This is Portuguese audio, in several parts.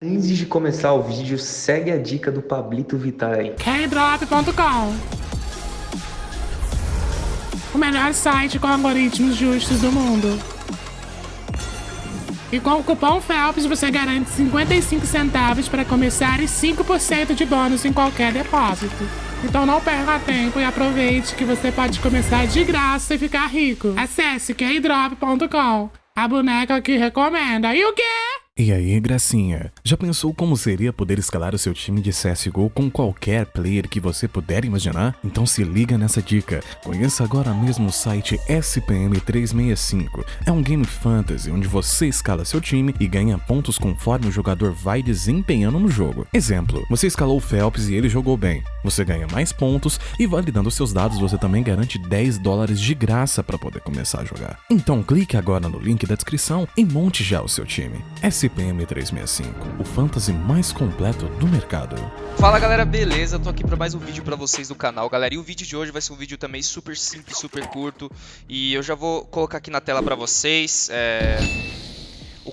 Antes de começar o vídeo, segue a dica do Pablito Vittar aí. Kdrop.com O melhor site com algoritmos justos do mundo. E com o cupom FELPS você garante 55 centavos para começar e 5% de bônus em qualquer depósito. Então não perca tempo e aproveite que você pode começar de graça e ficar rico. Acesse kdrop.com, a boneca que recomenda. E o quê? E aí, gracinha? Já pensou como seria poder escalar o seu time de CSGO com qualquer player que você puder imaginar? Então se liga nessa dica. Conheça agora mesmo o site SPM365. É um game fantasy onde você escala seu time e ganha pontos conforme o jogador vai desempenhando no jogo. Exemplo, você escalou o Phelps e ele jogou bem. Você ganha mais pontos e validando seus dados você também garante 10 dólares de graça para poder começar a jogar. Então clique agora no link da descrição e monte já o seu time. SPM 365, o fantasy mais completo do mercado. Fala galera, beleza? Tô aqui para mais um vídeo para vocês do canal, galera. E o vídeo de hoje vai ser um vídeo também super simples, super curto. E eu já vou colocar aqui na tela para vocês. É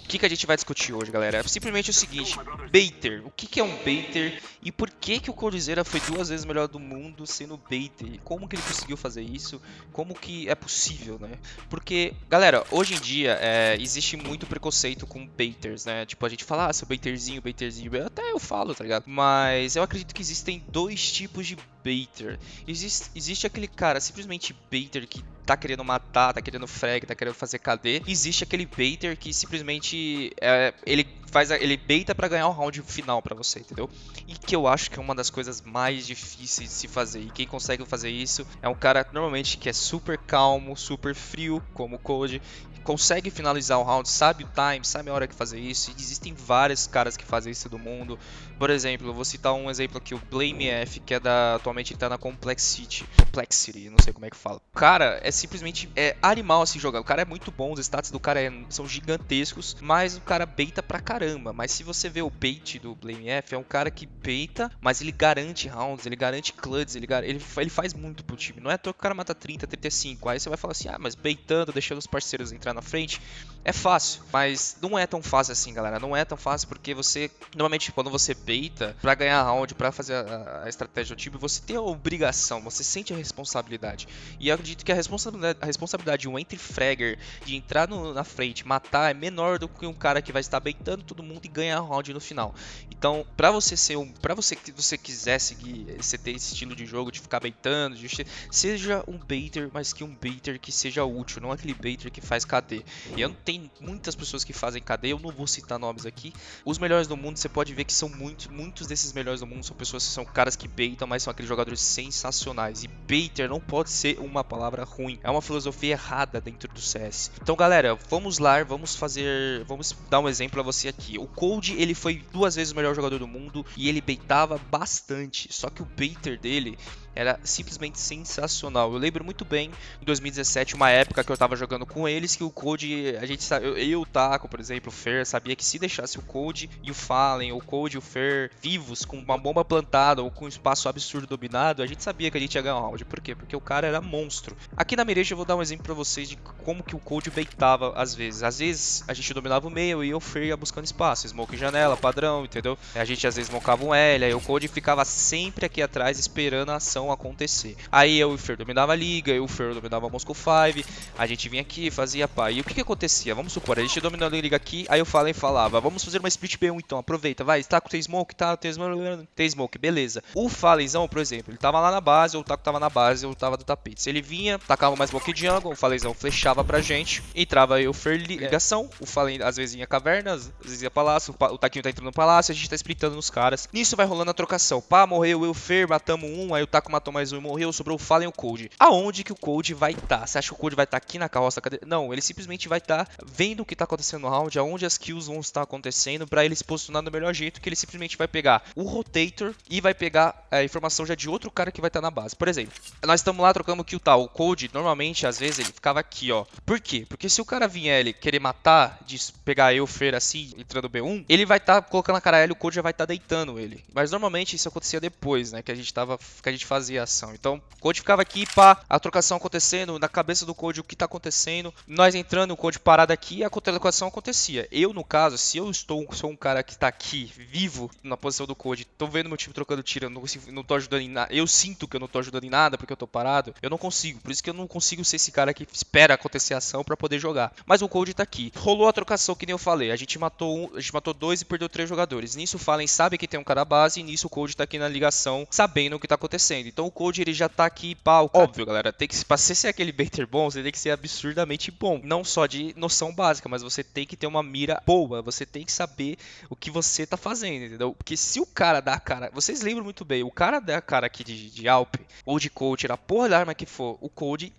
que, que a gente vai discutir hoje, galera? É simplesmente o seguinte, baiter. O que, que é um baiter e por que, que o Coldzera foi duas vezes melhor do mundo sendo baiter? Como que ele conseguiu fazer isso? Como que é possível, né? Porque, galera, hoje em dia é, existe muito preconceito com baiters, né? Tipo, a gente fala, ah, seu baiterzinho, baiterzinho. Até eu falo, tá ligado? Mas eu acredito que existem dois tipos de baiter. Existe, existe aquele cara simplesmente baiter que tá querendo matar, tá querendo frag, tá querendo fazer KD. Existe aquele baiter que simplesmente é, ele faz ele baita para ganhar o round final para você, entendeu? E que eu acho que é uma das coisas mais difíceis de se fazer. E quem consegue fazer isso é um cara normalmente que é super calmo, super frio, como o Code, consegue finalizar o round, sabe o time, sabe a hora que fazer isso. E existem vários caras que fazem isso do mundo. Por exemplo, eu vou citar um exemplo aqui, o Blame F, que é da atualmente ele tá na Complexity, Complexity, não sei como é que fala. O cara é simplesmente é animal assim jogar. O cara é muito bom, os stats do cara é, são gigantescos, mas o cara beita pra caramba. Mas se você vê o bait do Blame F, é um cara que beita, mas ele garante rounds, ele garante cluds, ele, ele, ele faz muito pro time. Não é à toa que o cara mata 30, 35. Aí você vai falar assim, ah, mas beitando, deixando os parceiros entrar na frente, é fácil. Mas não é tão fácil assim, galera. Não é tão fácil porque você, normalmente, quando você beita, para ganhar round, para fazer a, a, estratégia do time, você tem a obrigação, você sente a responsabilidade. E eu acredito que a responsabilidade, a responsabilidade de um entry fragger, de entrar no, na frente, matar, é menor do que um cara que vai estar beitando todo mundo e ganhar round no final. Então, para você ser um, para você que você quiser seguir, você ter esse estilo de jogo de ficar beitando, de, seja um baiter, mas que um baiter que seja útil, não aquele baiter que faz KD. E eu, tem muitas pessoas que fazem cadeia, eu não vou citar nomes aqui. Os melhores do mundo, você pode ver que são muitos, muitos desses melhores do mundo são pessoas que são caras que baitam, mas são aqueles jogadores sensacionais. E baiter não pode ser uma palavra ruim, é uma filosofia errada dentro do CS. Então, galera, vamos lá, vamos fazer, vamos dar um exemplo a você aqui. O Cold, ele foi duas vezes o melhor jogador do mundo e ele baitava bastante, só que o baiter dele era simplesmente sensacional. Eu lembro muito bem em 2017, uma época que eu tava jogando com eles, que o Code, a gente sabe, eu, eu o Taco, por exemplo, o Fer, sabia que se deixasse o Code e o Fallen, o Code e o Fer vivos, com uma bomba plantada ou com um espaço absurdo dominado, a gente sabia que a gente ia ganhar um round. Por quê? Porque o cara era monstro. Aqui na Mireja eu vou dar um exemplo pra vocês de como que o Code baitava às vezes. Às vezes a gente dominava o meio e o Fer ia buscando espaço, smoke janela, padrão, entendeu? A gente às vezes smocava um L, aí o Code ficava sempre aqui atrás esperando a ação acontecer. Aí eu e o Fer dominava a liga, eu e o Fer dominava a Moscow 5, a gente vinha aqui, fazia pá. E o que que acontecia? Vamos supor, a gente dominando a liga aqui, aí eu falei falava, vamos fazer uma split B1 então, aproveita, vai, tá com o smoke, tá, tem smoke, tem smoke, beleza. O Falenzão, por exemplo, ele tava lá na base, ou o Taco tava na base, ou tava do tapete. Se ele vinha, tacava mais smoke jungle, o Falenzão flechava pra gente, entrava aí o Fer ligação, o Falen às vezes ia caverna, às vezes ia palácio, o Taquinho tá entrando no palácio, a gente tá splitando nos caras. Nisso vai rolando a trocação. Pá, morreu eu, o Fer, matamos um, aí o Taco matou mais um e morreu, sobrou o Fallen e o Cold. Aonde que o Cold vai estar? Tá? Você acha que o Cold vai estar tá aqui na carroça? Cadê? Não, ele simplesmente vai estar tá vendo o que tá acontecendo no round, aonde as kills vão estar acontecendo, para ele se posicionar do melhor jeito, que ele simplesmente vai pegar o rotator e vai pegar a informação já de outro cara que vai estar tá na base. Por exemplo, nós estamos lá trocando kill tal. O Cold, normalmente, às vezes, ele ficava aqui, ó. Por quê? Porque se o cara vier ele querer matar, de pegar eu, Fer, assim, entrando B1, ele vai estar tá colocando a cara L, o Cold já vai estar tá deitando ele. Mas normalmente isso acontecia depois, né? Que a gente tava. Que a gente fazia a ação. Então, o Code ficava aqui, pá, a trocação acontecendo, na cabeça do Code o que tá acontecendo, nós entrando, o Code parado aqui, a contra-locação acontecia. Eu, no caso, se eu estou sou um cara que tá aqui, vivo, na posição do Code, tô vendo meu time trocando tiro, não, consigo, não tô ajudando em nada, eu sinto que eu não tô ajudando em nada porque eu tô parado, eu não consigo. Por isso que eu não consigo ser esse cara que espera acontecer a ação para poder jogar. Mas o Code tá aqui. Rolou a trocação que nem eu falei. A gente matou um, a gente matou dois e perdeu três jogadores. Nisso o Fallen sabe que tem um cara base e nisso o Code tá aqui na ligação, sabendo o que tá acontecendo. Então o Code ele já tá aqui, pau. Óbvio, galera, tem que pra ser aquele baiter bom, você tem que ser absurdamente bom. Não só de noção básica, mas você tem que ter uma mira boa. Você tem que saber o que você tá fazendo, entendeu? Porque se o cara dá a cara. Vocês lembram muito bem, o cara dá a cara aqui de, de Alp ou de Coach, a porra da arma que for, o Code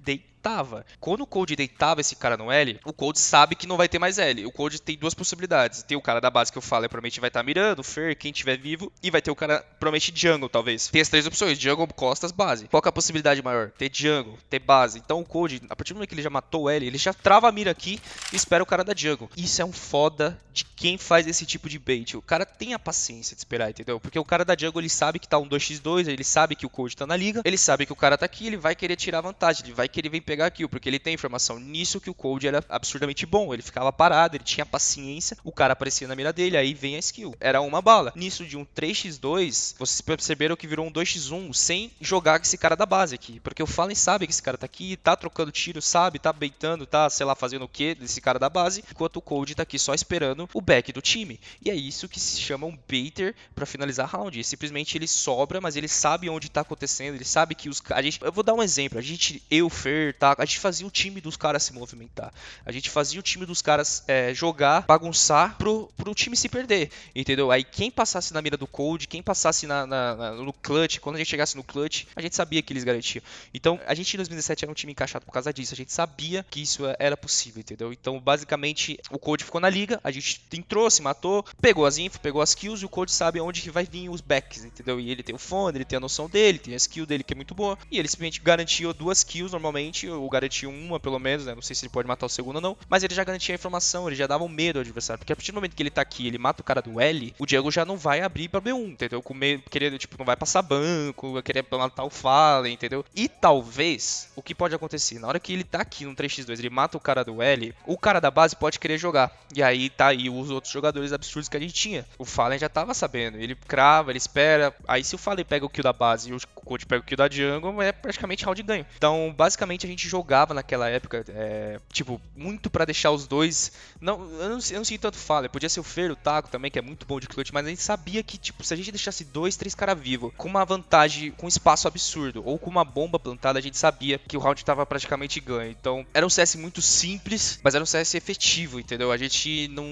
deitava. Quando o Code deitava esse cara no L, o Code sabe que não vai ter mais L. O Code tem duas possibilidades. Tem o cara da base que eu falo, provavelmente vai estar tá mirando, Fer, quem tiver vivo, e vai ter o cara, provavelmente Jungle, talvez. Tem as três opções: Jungle, Costas, base. Qual é a possibilidade maior? Ter Jungle, ter base. Então o Code, a partir do momento que ele já matou o L, ele já trava a mira aqui e espera o cara da Jungle. Isso é um foda de quem faz esse tipo de bait. O cara tem a paciência de esperar, entendeu? Porque o cara da Jungle, ele sabe que tá um 2x2, ele sabe que o Code tá na liga, ele sabe que o cara tá aqui, ele vai querer tirar vantagem, ele vai querer vir pegar kill, porque ele tem informação nisso que o Code era absurdamente bom. Ele ficava parado, ele tinha paciência, o cara aparecia na mira dele, aí vem a skill. Era uma bala. Nisso de um 3x2, vocês perceberam que virou um 2x1 sem jogar com esse cara da base aqui. Porque o Fallen sabe que esse cara tá aqui, tá trocando tiro, sabe, tá beitando, tá, sei lá, fazendo o que desse cara da base, enquanto o Code tá aqui só esperando o back do time. E é isso que se chama um baiter para finalizar round. Simplesmente ele sobra, mas ele sabe onde tá acontecendo, ele sabe que os a gente, eu vou dar um exemplo. A gente, eu, Fer, tá, a gente fazia o time dos caras se movimentar. A gente fazia o time dos caras é, jogar, bagunçar pro, pro time se perder, entendeu? Aí quem passasse na mira do Cold, quem passasse na, na, na, no clutch, quando a gente chegasse no clutch, a gente sabia que eles garantiam. Então, a gente em 2017 era um time encaixado por causa disso. A gente sabia que isso era possível, entendeu? Então, basicamente, o Cold ficou na liga, a gente entrou, se matou, pegou as info, pegou as kills e o Cold sabe onde que vai vir os backs, entendeu? E ele tem o fone, ele tem a noção dele, tem a skill dele que é muito boa. E ele simplesmente garantiu duas kills normalmente, ou garantiu uma pelo menos, né? Não sei se ele pode matar o segundo ou não, mas ele já garantia a informação, ele já dava um medo ao adversário. Porque a partir do momento que ele tá aqui, ele mata o cara do L, o Diego já não vai abrir pra B1, entendeu? Com medo, querendo, tipo, não vai passar banco, vai querer matar o Fallen, entendeu? E talvez, o que pode acontecer? Na hora que ele tá aqui no 3x2, ele mata o cara do L, o cara da base pode querer jogar. E aí tá aí os outros jogadores absurdos que a gente tinha. O Fallen já tava sabendo, ele crava, ele espera. Aí se o Fallen pega o kill da base e o Coach pega o kill da Jungle, é praticamente round ganho. Então, basicamente, a gente jogava naquela época, é, tipo, muito para deixar os dois. Não, eu não, eu não sei tanto fala. Podia ser o Fer, o Taco também, que é muito bom de clutch, mas a gente sabia que, tipo, se a gente deixasse dois, três caras vivos, com uma vantagem, com um espaço absurdo, ou com uma bomba plantada, a gente sabia que o round tava praticamente ganho. Então, era um CS muito simples, mas era um CS efetivo, entendeu? A gente não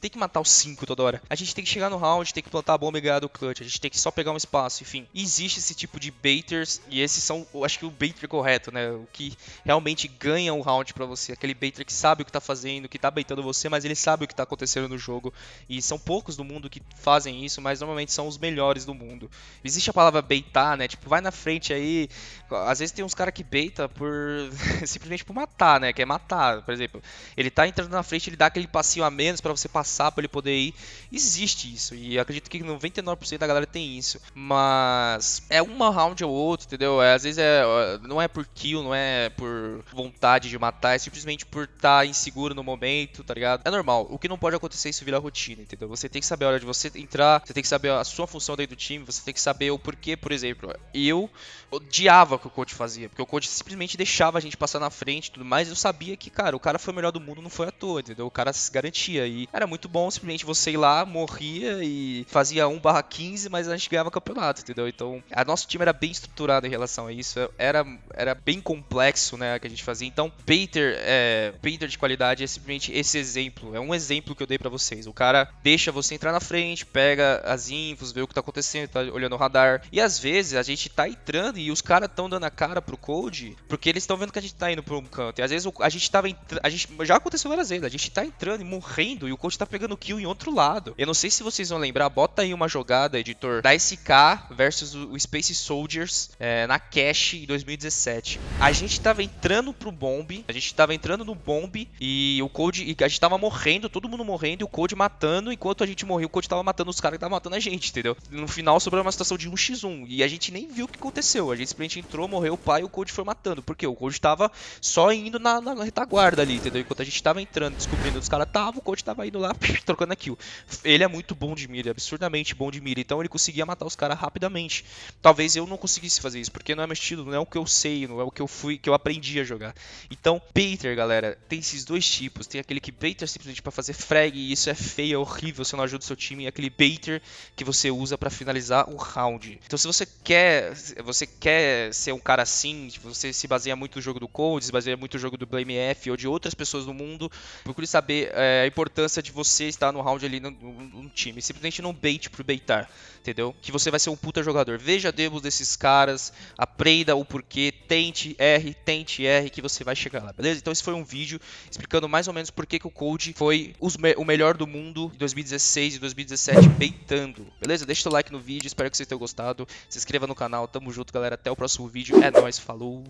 tem que matar os cinco toda hora. A gente tem que chegar no round, tem que plantar a bomba e ganhar do clutch. A gente tem que só pegar um espaço, enfim. existe esse tipo de baiters, e esses são, eu acho que o baiter correto, né? O que realmente ganha o round para você. Aquele baiter que sabe o que tá fazendo, que tá baitando você, mas ele sabe o que tá acontecendo no jogo. E são poucos do mundo que fazem isso, mas normalmente são os melhores do mundo. Existe a palavra baitar, né? Tipo, vai na frente aí. Às vezes tem uns caras que beita por simplesmente por matar, né? Quer matar, por exemplo. Ele tá entrando na frente, ele dá aquele passinho a menos para você passar, para ele poder ir. Existe isso. E acredito que 99% da galera tem isso. Mas é uma round ou outro, entendeu? É, às vezes é, não é por kill, não é por vontade de matar, é simplesmente por estar tá inseguro no momento, tá ligado? É normal. O que não pode acontecer é isso virar rotina, entendeu? Você tem que saber a hora de você entrar, você tem que saber a sua função dentro do time, você tem que saber o porquê, por exemplo. Eu odiava o que o coach fazia, porque o coach simplesmente deixava a gente passar na frente e tudo mais. Eu sabia que, cara, o cara foi o melhor do mundo, não foi à toa, entendeu? O cara se garantia. E era muito bom simplesmente você ir lá, morria e fazia 1/15, mas a gente ganhava campeonato, entendeu? Então, a nosso time era bem estruturado em relação a isso. Era, era bem complexo, né, que a gente fazia. Então, Baiter, é, Baiter de qualidade é simplesmente esse exemplo. É um exemplo que eu dei para vocês. O cara deixa você entrar na frente, pega as infos, vê o que tá acontecendo, tá olhando o radar. E às vezes a gente tá entrando e os caras estão dando a cara pro Code porque eles estão vendo que a gente tá indo pra um canto. E às vezes a gente tava entrando. Já aconteceu várias vezes. A gente tá entrando e morrendo e o Code tá pegando kill em outro lado. Eu não sei se vocês vão lembrar, bota aí uma jogada, editor, da SK versus o Space Soldiers é, na Cash em 2017. A gente tava tava entrando pro bombe, a gente tava entrando no bombe e o Code, e a gente tava morrendo, todo mundo morrendo e o Code matando, enquanto a gente morria, o Code tava matando os caras que tava matando a gente, entendeu? No final sobrou uma situação de 1x1 e a gente nem viu o que aconteceu. A gente simplesmente entrou, morreu o pai e o Code foi matando. Porque o Code tava só indo na, na retaguarda ali, entendeu? Enquanto a gente tava entrando, descobrindo os caras estavam, o Code tava indo lá, trocando a kill. Ele é muito bom de mira, absurdamente bom de mira, então ele conseguia matar os caras rapidamente. Talvez eu não conseguisse fazer isso, porque não é meu estilo, não é o que eu sei, não é o que eu fui, que eu aprendi a jogar. Então, baiter, galera, tem esses dois tipos. Tem aquele que baiter simplesmente para fazer frag, e isso é feio, é horrível, você não ajuda o seu time, e aquele baiter que você usa para finalizar o round. Então, se você quer, você quer ser um cara assim, você se baseia muito no jogo do Code, se baseia muito no jogo do Blame F ou de outras pessoas no mundo, procure saber é, a importância de você estar no round ali no, time. Simplesmente não bait pro baitar, entendeu? Que você vai ser um puta jogador. Veja demos desses caras, aprenda o porquê, tente R, tente R, que você vai chegar lá, beleza? Então esse foi um vídeo explicando mais ou menos por que, que o Code foi me o melhor do mundo em 2016 e 2017 beitando, beleza? Deixa o like no vídeo, espero que vocês tenham gostado. Se inscreva no canal, tamo junto, galera. Até o próximo vídeo. É nóis, falou!